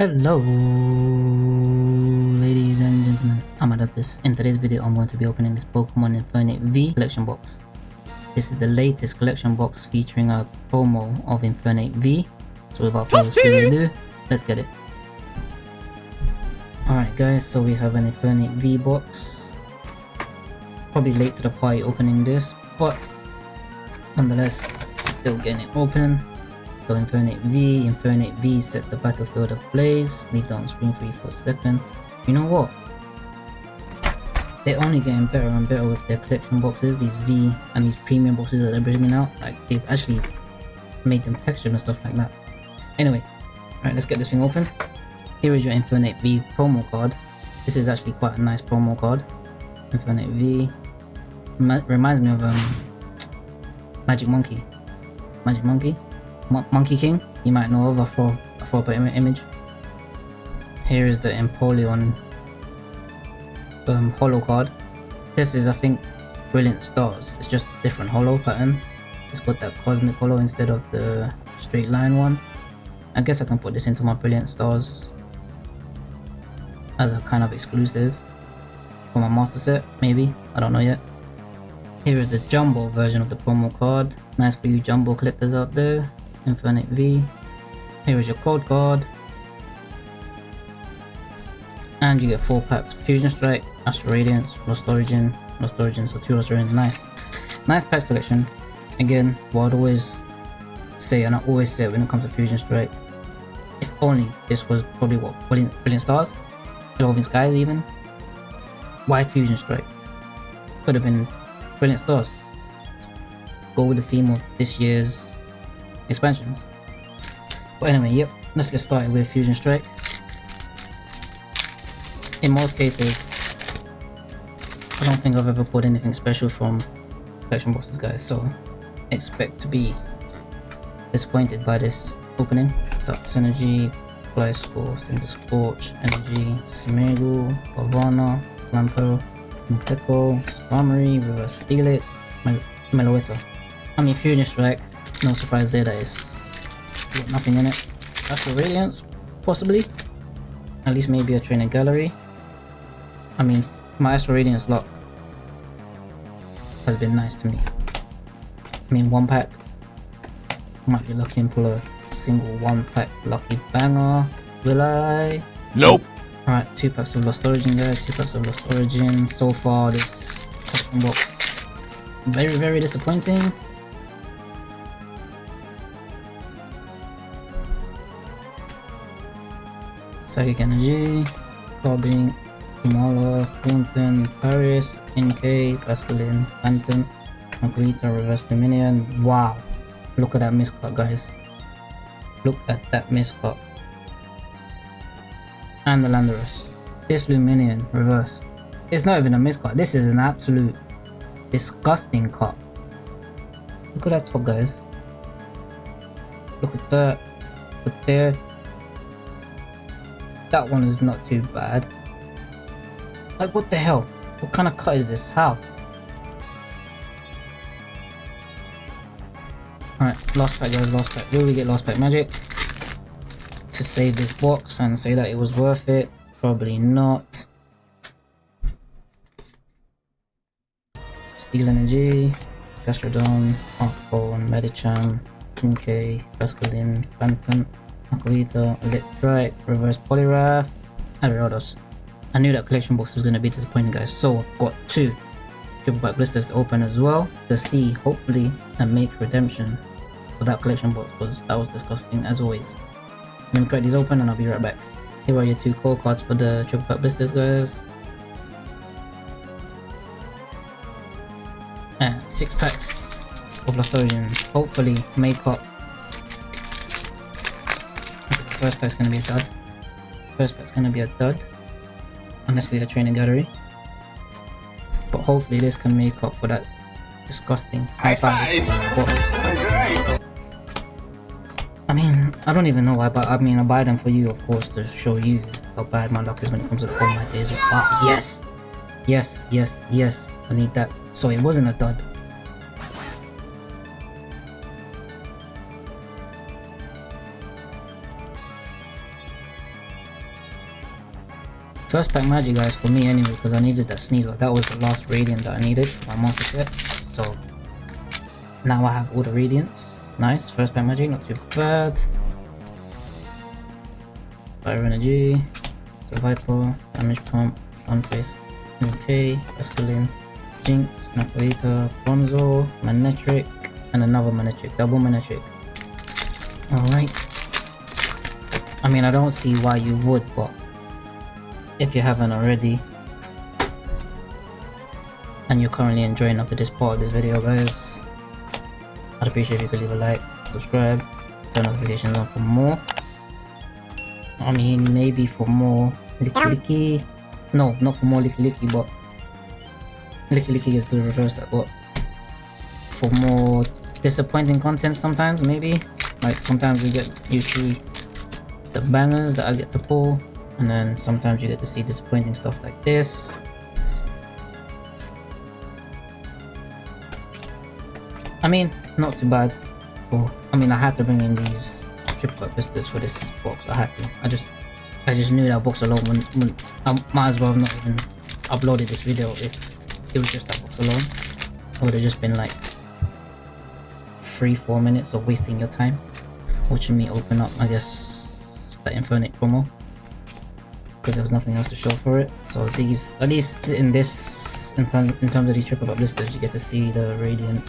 Hello ladies and gentlemen, I'm this. In today's video I'm going to be opening this Pokemon Infernape V collection box. This is the latest collection box featuring a promo of Infernape V. So without further ado, let's get it. Alright guys, so we have an Infernape V box. Probably late to the party opening this, but nonetheless, still getting it open. So Infernape V, Infernape V sets the battlefield ablaze. Leave that on screen for you for a second. You know what? They're only getting better and better with their collection boxes, these V and these premium boxes that they're bringing out. Like they've actually made them textured and stuff like that. Anyway, alright, let's get this thing open. Here is your Infernape V promo card. This is actually quite a nice promo card. Infernape V. reminds me of um, Magic Monkey. Magic Monkey. Monkey King, you might know of, a throw, a up Im image. Here is the Empoleon um, holo card. This is, I think, Brilliant Stars. It's just different holo pattern. It's got that cosmic holo instead of the straight line one. I guess I can put this into my Brilliant Stars as a kind of exclusive for my master set, maybe. I don't know yet. Here is the jumbo version of the promo card. Nice for you jumbo collectors out there. Infernape V. Here is your code card. And you get 4 packs Fusion Strike, Astral Radiance, Lost Origin, Lost Origin, so 2 Lost Origins, nice. Nice pack selection. Again, what I'd always say, and I always say when it comes to Fusion Strike, if only this was probably what, Brilliant, Brilliant Stars? Evolving Skies even? Why Fusion Strike? Could have been Brilliant Stars. Go with the theme of this year's expansions. But anyway, yep, let's get started with Fusion Strike. In most cases, I don't think I've ever pulled anything special from collection boxes guys, so expect to be disappointed by this opening. Dark Synergy, Gliscor, Cinder Scorch, Energy, Smeargle, Pavana, Lampo, Mpeco, Skarmory, Reverse Steelix, Mel Meloetta. I mean Fusion Strike no surprise there, that is nothing in it. Astral Radiance, possibly. At least maybe a training gallery. I mean, my Astral Radiance lock has been nice to me. I mean, one pack. Might be lucky and pull a single one pack lucky banger. Will I? Nope. Alright, two packs of Lost Origin guys, two packs of Lost Origin. So far, this custom box very, very disappointing. Psychic Energy, Cobbing, Kamala, Thornton, Paris, NK, Basculin, Phantom, Margarita, Reverse Lumineon. Wow! Look at that miscut, guys. Look at that miscut. And the Landorus. This Lumineon, reverse. It's not even a miscut. This is an absolute disgusting cut. Look at that top, guys. Look at that. Look there. That one is not too bad. Like, what the hell? What kind of cut is this? How? Alright, last pack guys, last pack. Will we get last pack magic? To save this box and say that it was worth it? Probably not. Steel Energy, Gastrodon, Heartbone, Medicham, Kinke, Basculin, Phantom, Aquita, Electrike, Reverse Poliwrath, and Gyarados. I knew that collection box was going to be disappointing guys, so I've got two triple pack blisters to open as well to see hopefully and make redemption for that collection box because that was disgusting as always. Let me crack these open and I'll be right back. Here are your two core cards for the triple pack blisters guys. And six packs of Lost Hopefully make up First pack's gonna be a dud. First pack's gonna be a dud. Unless we have training gallery. But hopefully this can make up for that disgusting high five. I mean, I don't even know why, but I mean, I buy them for you, of course, to show you how bad my luck is when it comes to all my days. Yes! Yes, yes, yes, I need that. So it wasn't a dud. First pack magic guys for me anyway because I needed that sneeze. That was the last radiant that I needed my master set. So now I have all the radiants. Nice. First pack magic, not too bad. Fire energy. Survival, damage pump, stun face, okay, Escalin, Jinx, Napoleon, Bronzor, Manectric, and another Manectric, double Manectric. Alright. I mean, I don't see why you would, but if you haven't already, and you're currently enjoying up to this part of this video, guys, I'd appreciate if you could leave a like, subscribe, turn notifications on for more. I mean, maybe for more Lickilicky. No, not for more Lickilicky, but Lickilicky is the reverse that got for more disappointing content sometimes, maybe. Like sometimes you get you see the bangers that I get to pull, and then sometimes you get to see disappointing stuff like this. I mean, not too bad. For I mean, I had to bring in these triple up blisters for this box. I had to. I just, I just knew that box alone. When, when I might as well have not even uploaded this video if it was just that box alone. It would have just been like three, four minutes of wasting your time watching me open up. I guess that Infernic promo because there was nothing else to show for it. So these, at least in this, in, in terms of these triple blisters, you get to see the radiant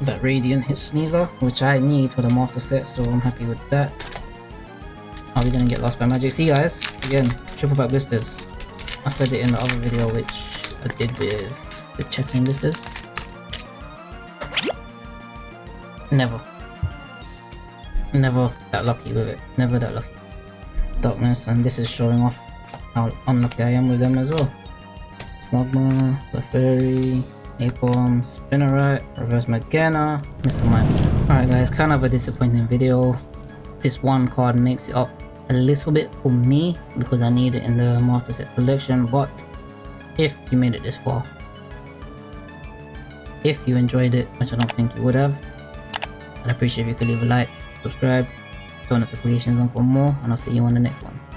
that Radiant hit Sneasler, which I need for the master set, so I'm happy with that. Are we gonna get lost by magic? See guys, again, triple pack blisters. I said it in the other video which I did with the checking blisters. Never. Never that lucky with it. Never that lucky. Darkness, and this is showing off how unlucky I am with them as well. Snugma, the Fairy, Napalm, Spinnerite, Reverse Magana, Mr. Mime. Alright guys, kind of a disappointing video. This one card makes it up a little bit for me because I need it in the Master Set collection, but if you made it this far, if you enjoyed it, which I don't think you would have, I'd appreciate if you could leave a like, subscribe, turn notifications on for more, and I'll see you on the next one.